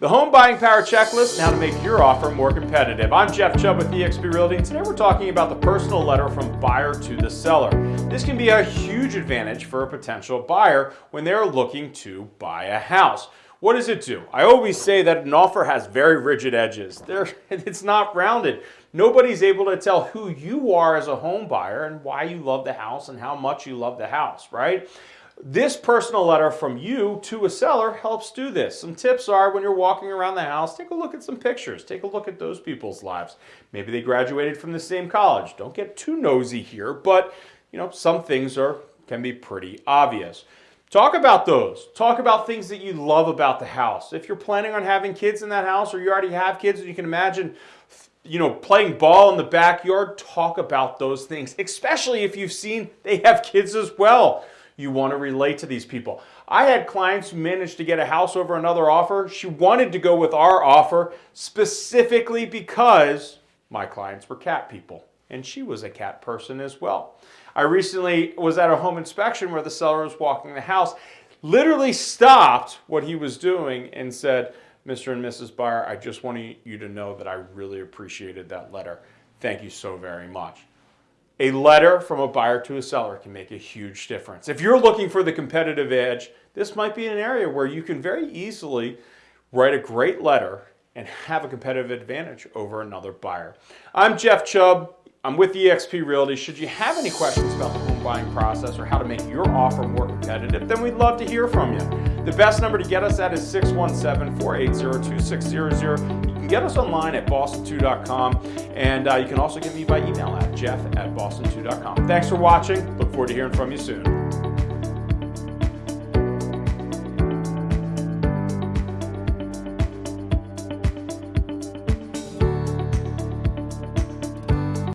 The Home Buying Power Checklist and how to make your offer more competitive. I'm Jeff Chubb with eXp Realty and today we're talking about the personal letter from buyer to the seller. This can be a huge advantage for a potential buyer when they're looking to buy a house. What does it do? I always say that an offer has very rigid edges. They're, it's not rounded. Nobody's able to tell who you are as a home buyer and why you love the house and how much you love the house, right? This personal letter from you to a seller helps do this. Some tips are when you're walking around the house, take a look at some pictures. Take a look at those people's lives. Maybe they graduated from the same college. Don't get too nosy here, but you know, some things are can be pretty obvious. Talk about those. Talk about things that you love about the house. If you're planning on having kids in that house or you already have kids and you can imagine you know, playing ball in the backyard, talk about those things, especially if you've seen they have kids as well you want to relate to these people. I had clients who managed to get a house over another offer. She wanted to go with our offer specifically because my clients were cat people and she was a cat person as well. I recently was at a home inspection where the seller was walking the house, literally stopped what he was doing and said, Mr. and Mrs. Buyer, I just want you to know that I really appreciated that letter. Thank you so very much. A letter from a buyer to a seller can make a huge difference. If you're looking for the competitive edge, this might be an area where you can very easily write a great letter and have a competitive advantage over another buyer. I'm Jeff Chubb. I'm with eXp Realty. Should you have any questions about the home buying process or how to make your offer more competitive, then we'd love to hear from you. The best number to get us at is 617-480-2600 You can get us online at boston2.com, and uh, you can also get me by email at jeff at boston2.com. Thanks for watching. Look forward to hearing from you soon.